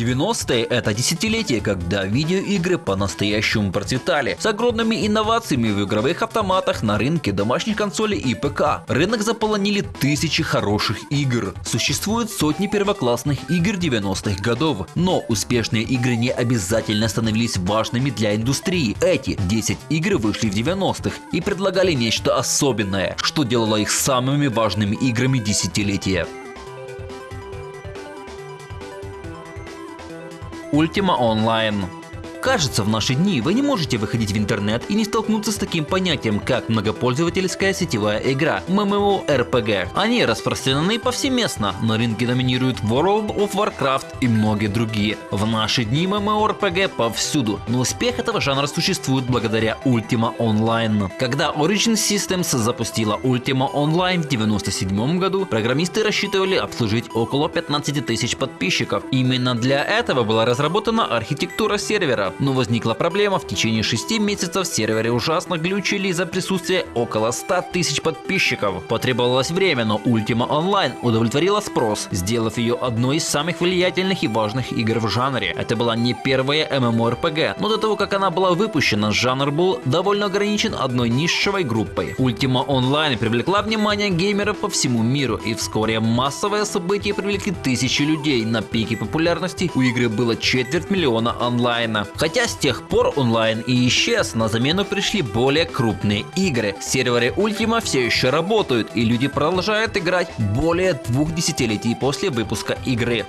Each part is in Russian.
90-е это десятилетие, когда видеоигры по-настоящему процветали, с огромными инновациями в игровых автоматах на рынке домашних консолей и ПК. Рынок заполонили тысячи хороших игр. Существуют сотни первоклассных игр 90-х годов, но успешные игры не обязательно становились важными для индустрии. Эти 10 игр вышли в 90-х и предлагали нечто особенное, что делало их самыми важными играми десятилетия. Ultima Online Кажется, в наши дни вы не можете выходить в интернет и не столкнуться с таким понятием, как многопользовательская сетевая игра MMORPG. Они распространены повсеместно, на рынке доминируют World of Warcraft и многие другие. В наши дни MMORPG повсюду, но успех этого жанра существует благодаря Ultima Online. Когда Origin Systems запустила Ultima Online в 1997 году, программисты рассчитывали обслужить около 15 тысяч подписчиков. Именно для этого была разработана архитектура сервера, но возникла проблема, в течение 6 месяцев в сервере ужасно глючили из-за присутствия около 100 тысяч подписчиков. Потребовалось время, но Ultima Online удовлетворила спрос, сделав ее одной из самых влиятельных и важных игр в жанре. Это была не первая MMORPG, но до того, как она была выпущена, жанр был довольно ограничен одной нишевой группой. Ultima Online привлекла внимание геймеров по всему миру, и вскоре массовое событие привлекли тысячи людей. На пике популярности у игры было четверть миллиона онлайна. Хотя с тех пор онлайн и исчез, на замену пришли более крупные игры. Серверы Ultima все еще работают и люди продолжают играть более двух десятилетий после выпуска игры.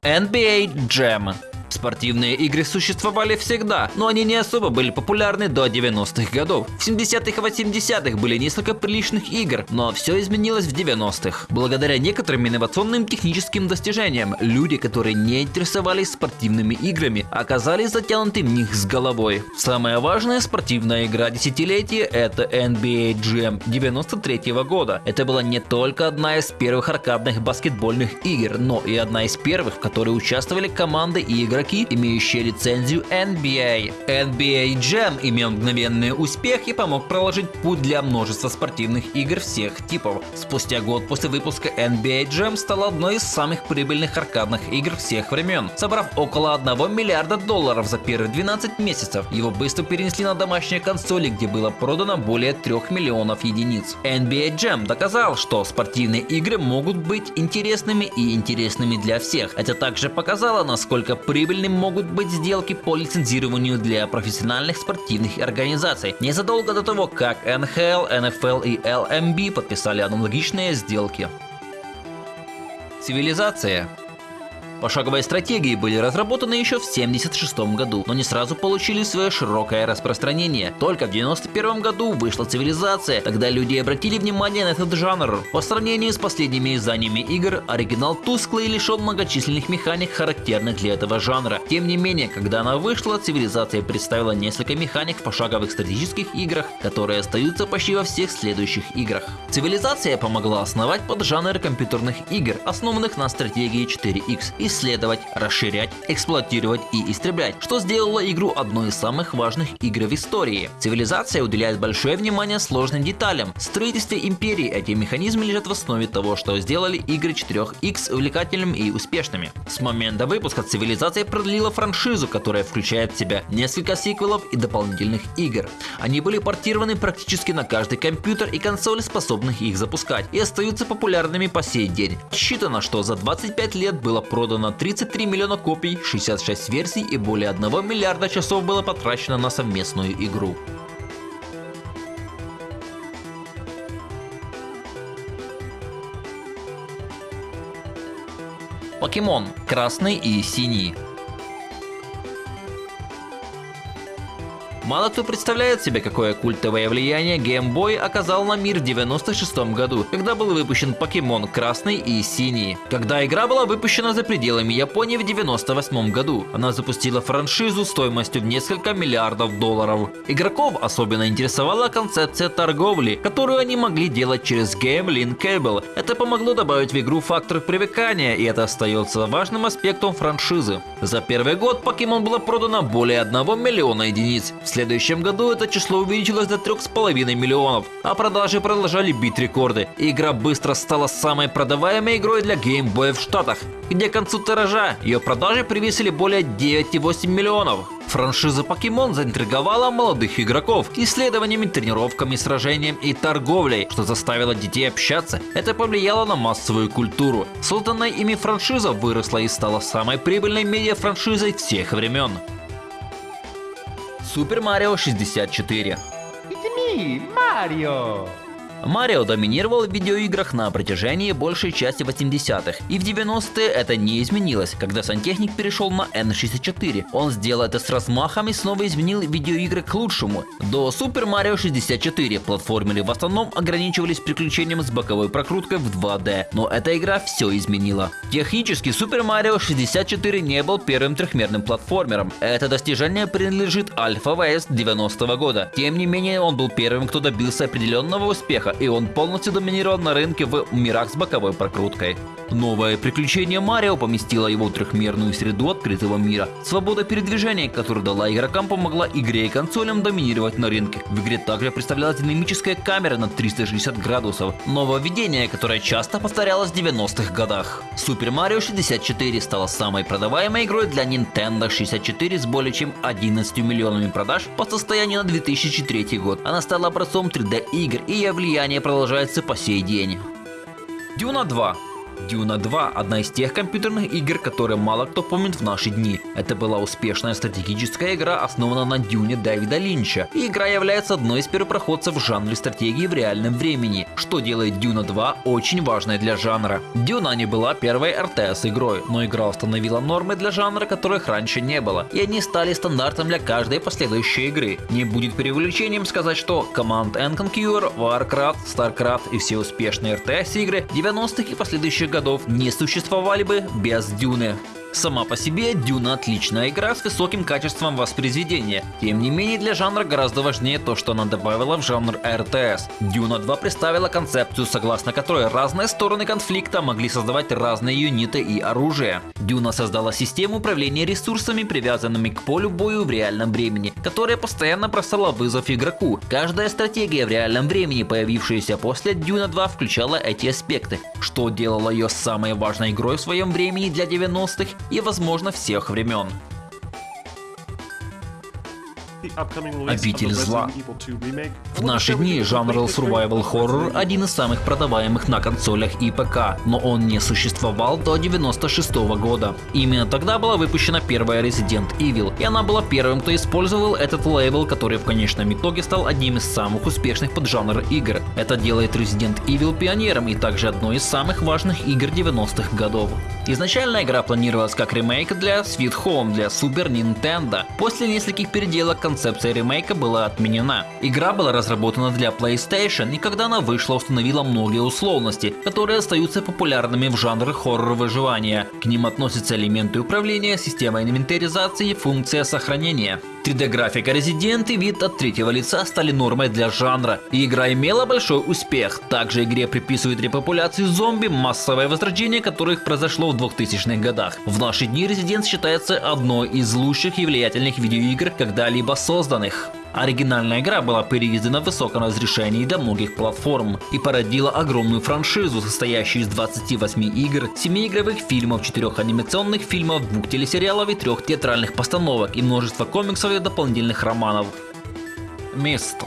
NBA Jam Спортивные игры существовали всегда, но они не особо были популярны до 90-х годов. В 70-х и 80-х были несколько приличных игр, но все изменилось в 90-х. Благодаря некоторым инновационным техническим достижениям, люди, которые не интересовались спортивными играми, оказались затянуты в них с головой. Самая важная спортивная игра десятилетия это NBA Jam 93 -го года. Это была не только одна из первых аркадных баскетбольных игр, но и одна из первых, в которой участвовали команды и игры игроки, имеющие лицензию NBA. NBA Jam имел мгновенный успех и помог проложить путь для множества спортивных игр всех типов. Спустя год после выпуска NBA Jam стал одной из самых прибыльных аркадных игр всех времен, собрав около 1 миллиарда долларов за первые 12 месяцев. Его быстро перенесли на домашние консоли, где было продано более 3 миллионов единиц. NBA Jam доказал, что спортивные игры могут быть интересными и интересными для всех. Это также показало, насколько прибыльно прибыльными могут быть сделки по лицензированию для профессиональных спортивных организаций. Незадолго до того, как НХЛ, НФЛ и ЛМБ подписали аналогичные сделки. Цивилизация Пошаговые стратегии были разработаны еще в 1976 году, но не сразу получили свое широкое распространение. Только в 1991 году вышла цивилизация, тогда люди обратили внимание на этот жанр. По сравнению с последними изданиями игр, оригинал тусклый и лишен многочисленных механик, характерных для этого жанра. Тем не менее, когда она вышла, цивилизация представила несколько механик в пошаговых стратегических играх, которые остаются почти во всех следующих играх. Цивилизация помогла основать поджанр компьютерных игр, основанных на стратегии 4X и исследовать, расширять, эксплуатировать и истреблять, что сделало игру одной из самых важных игр в истории. Цивилизация уделяет большое внимание сложным деталям. В строительстве империи эти механизмы лежат в основе того, что сделали игры 4X увлекательными и успешными. С момента выпуска цивилизация продлила франшизу, которая включает в себя несколько сиквелов и дополнительных игр. Они были портированы практически на каждый компьютер и консоль, способных их запускать, и остаются популярными по сей день. Считано, что за 25 лет было продано продано 33 миллиона копий, 66 версий и более 1 миллиарда часов было потрачено на совместную игру. Покемон красный и синий Мало кто представляет себе, какое культовое влияние Game Boy оказал на мир в 96 году, когда был выпущен Покемон Красный и Синий. Когда игра была выпущена за пределами Японии в 98 году, она запустила франшизу стоимостью в несколько миллиардов долларов. Игроков особенно интересовала концепция торговли, которую они могли делать через Game Link Cable. Это помогло добавить в игру фактор привыкания, и это остается важным аспектом франшизы. За первый год Покемон было продано более 1 миллиона единиц. В следующем году это число увеличилось до 3,5 миллионов, а продажи продолжали бить рекорды. Игра быстро стала самой продаваемой игрой для Game Boy в Штатах, где к концу тиража ее продажи превысили более 9,8 миллионов. Франшиза Покемон заинтриговала молодых игроков исследованиями, тренировками, сражением и торговлей, что заставило детей общаться. Это повлияло на массовую культуру. Созданная ими франшиза выросла и стала самой прибыльной медиа-франшизой всех времен. Супер Марио 64 It's me, Mario! Марио доминировал в видеоиграх на протяжении большей части 80-х, и в 90-е это не изменилось, когда сантехник перешел на N64. Он сделал это с размахом и снова изменил видеоигры к лучшему. До Super Mario 64 платформеры в основном ограничивались приключением с боковой прокруткой в 2D, но эта игра все изменила. Технически Super Mario 64 не был первым трехмерным платформером. Это достижение принадлежит Alpha West 90 -го года. Тем не менее, он был первым, кто добился определенного успеха и он полностью доминировал на рынке в мирах с боковой прокруткой. Новое приключение Марио поместило его в трехмерную среду открытого мира. Свобода передвижения, которую дала игрокам, помогла игре и консолям доминировать на рынке. В игре также представлялась динамическая камера на 360 градусов. Нововведение, которое часто повторялось в 90-х годах. Super Mario 64 стала самой продаваемой игрой для Nintendo 64 с более чем 11 миллионами продаж по состоянию на 2003 год. Она стала образцом 3D игр и ее влияние продолжается по сей день. Дюна 2 Дюна 2 – одна из тех компьютерных игр, которые мало кто помнит в наши дни. Это была успешная стратегическая игра, основанная на Дюне Дэвида Линча. И игра является одной из первопроходцев в жанре стратегии в реальном времени, что делает Дюна 2 очень важной для жанра. Дюна не была первой RTS игрой, но игра установила нормы для жанра, которых раньше не было, и они стали стандартом для каждой последующей игры. Не будет преувеличением сказать, что Command Conquer, Warcraft, Starcraft и все успешные RTS игры 90-х и последующих годов не существовали бы без Дюны. Сама по себе Дюна отличная игра с высоким качеством воспроизведения. Тем не менее для жанра гораздо важнее то, что она добавила в жанр RTS. Дюна 2 представила концепцию, согласно которой разные стороны конфликта могли создавать разные юниты и оружие. Дюна создала систему управления ресурсами, привязанными к полю бою в реальном времени, которая постоянно бросала вызов игроку. Каждая стратегия в реальном времени, появившаяся после Дюна 2, включала эти аспекты, что делало ее самой важной игрой в своем времени для 90-х и, возможно, всех времен. Обитель зла. В наши дни жанр survival horror один из самых продаваемых на консолях и ПК, но он не существовал до 96 -го года. Именно тогда была выпущена первая Resident Evil, и она была первым, кто использовал этот лейбл, который в конечном итоге стал одним из самых успешных поджанр игр. Это делает Resident Evil пионером и также одной из самых важных игр 90-х годов. Изначально игра планировалась как ремейк для Sweet Home для Super Nintendo. После нескольких переделок концепция ремейка была отменена. Игра была разработана для PlayStation, и когда она вышла, установила многие условности, которые остаются популярными в жанре хоррор выживания. К ним относятся элементы управления, система инвентаризации и функция сохранения. 3D-графика Resident и вид от третьего лица стали нормой для жанра, и игра имела большой успех. Также игре приписывают репопуляцию зомби, массовое возрождение которых произошло в 2000-х годах. В наши дни Resident считается одной из лучших и влиятельных видеоигр, когда-либо созданных. Оригинальная игра была переиздана в высоком разрешении для многих платформ и породила огромную франшизу, состоящую из 28 игр, 7 игровых фильмов, 4 анимационных фильмов, 2 телесериалов и 3 театральных постановок и множество комиксов и дополнительных романов. Место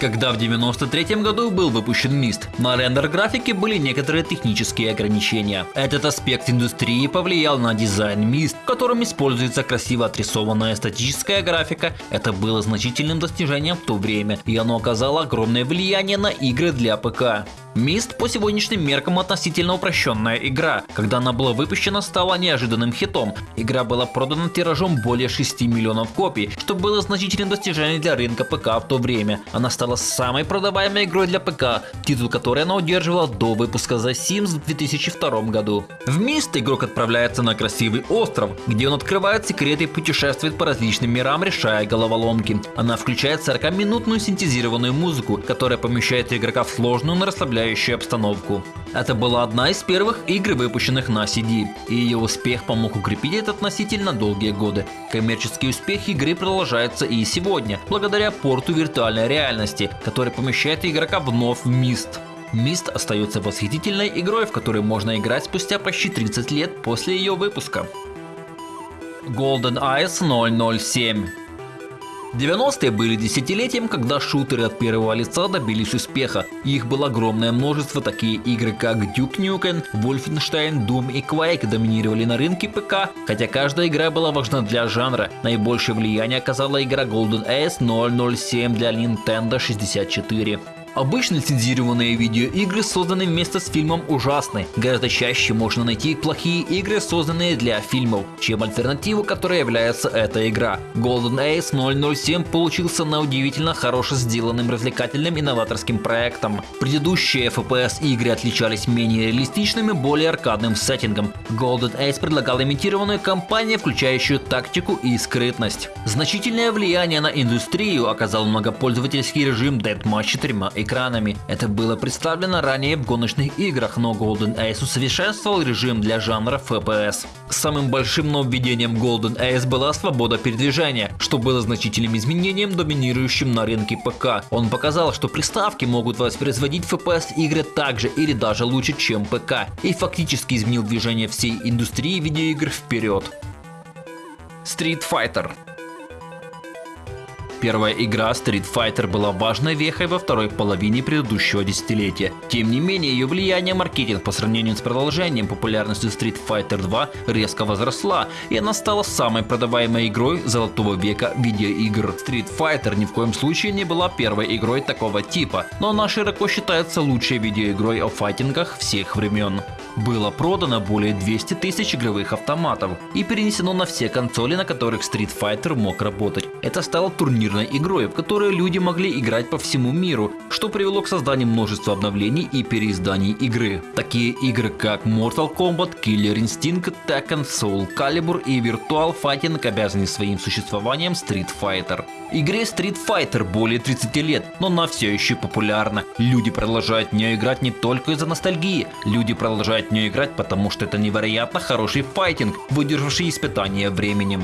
когда в 93 году был выпущен Мист. На рендер графике были некоторые технические ограничения. Этот аспект индустрии повлиял на дизайн Мист, в котором используется красиво отрисованная статическая графика. Это было значительным достижением в то время, и оно оказало огромное влияние на игры для ПК. Мист по сегодняшним меркам относительно упрощенная игра. Когда она была выпущена, стала неожиданным хитом. Игра была продана тиражом более 6 миллионов копий, что было значительным достижением для рынка ПК в то время. Она стала самой продаваемой игрой для ПК, титул которой она удерживала до выпуска The Sims в 2002 году. В Мист игрок отправляется на красивый остров, где он открывает секреты и путешествует по различным мирам, решая головоломки. Она включает 40-минутную синтезированную музыку, которая помещает игрока в сложную, но расслабляющую оживляющую обстановку. Это была одна из первых игр, выпущенных на CD, и ее успех помог укрепить этот носитель на долгие годы. Коммерческий успех игры продолжается и сегодня, благодаря порту виртуальной реальности, который помещает игрока вновь в Мист. Мист остается восхитительной игрой, в которой можно играть спустя почти 30 лет после ее выпуска. Golden Eyes 007 90-е были десятилетием, когда шутеры от первого лица добились успеха. Их было огромное множество, такие игры как Duke Nukem, Wolfenstein, Doom и Quake доминировали на рынке ПК, хотя каждая игра была важна для жанра. Наибольшее влияние оказала игра Golden Ace 007 для Nintendo 64. Обычно лицензированные видеоигры созданы вместе с фильмом ужасны. Гораздо чаще можно найти плохие игры, созданные для фильмов, чем альтернативу, которой является эта игра. Golden Ace 007 получился на удивительно хорошо сделанным развлекательным инноваторским проектом. Предыдущие FPS игры отличались менее реалистичным и более аркадным сеттингом. Golden Ace предлагал имитированную кампанию, включающую тактику и скрытность. Значительное влияние на индустрию оказал многопользовательский режим Deathmatch 4 экранами. Это было представлено ранее в гоночных играх, но Golden Ace усовершенствовал режим для жанра FPS. Самым большим нововведением Golden Ace была свобода передвижения, что было значительным изменением, доминирующим на рынке ПК. Он показал, что приставки могут воспроизводить FPS игры так же или даже лучше, чем ПК, и фактически изменил движение всей индустрии видеоигр вперед. Street Fighter Первая игра Street Fighter была важной вехой во второй половине предыдущего десятилетия. Тем не менее, ее влияние маркетинг по сравнению с продолжением популярностью Street Fighter 2 резко возросла, и она стала самой продаваемой игрой золотого века видеоигр. Street Fighter ни в коем случае не была первой игрой такого типа, но она широко считается лучшей видеоигрой о файтингах всех времен. Было продано более 200 тысяч игровых автоматов и перенесено на все консоли, на которых Street Fighter мог работать. Это стало турнирной игрой, в которой люди могли играть по всему миру, что привело к созданию множества обновлений и переизданий игры. Такие игры как Mortal Kombat, Killer Instinct, Tekken, Soul Calibur и Virtual Fighting обязаны своим существованием Street Fighter. Игре Street Fighter более 30 лет, но она все еще популярна. Люди продолжают в нее играть не только из-за ностальгии, люди продолжают в нее играть, потому что это невероятно хороший файтинг, выдержавший испытания временем.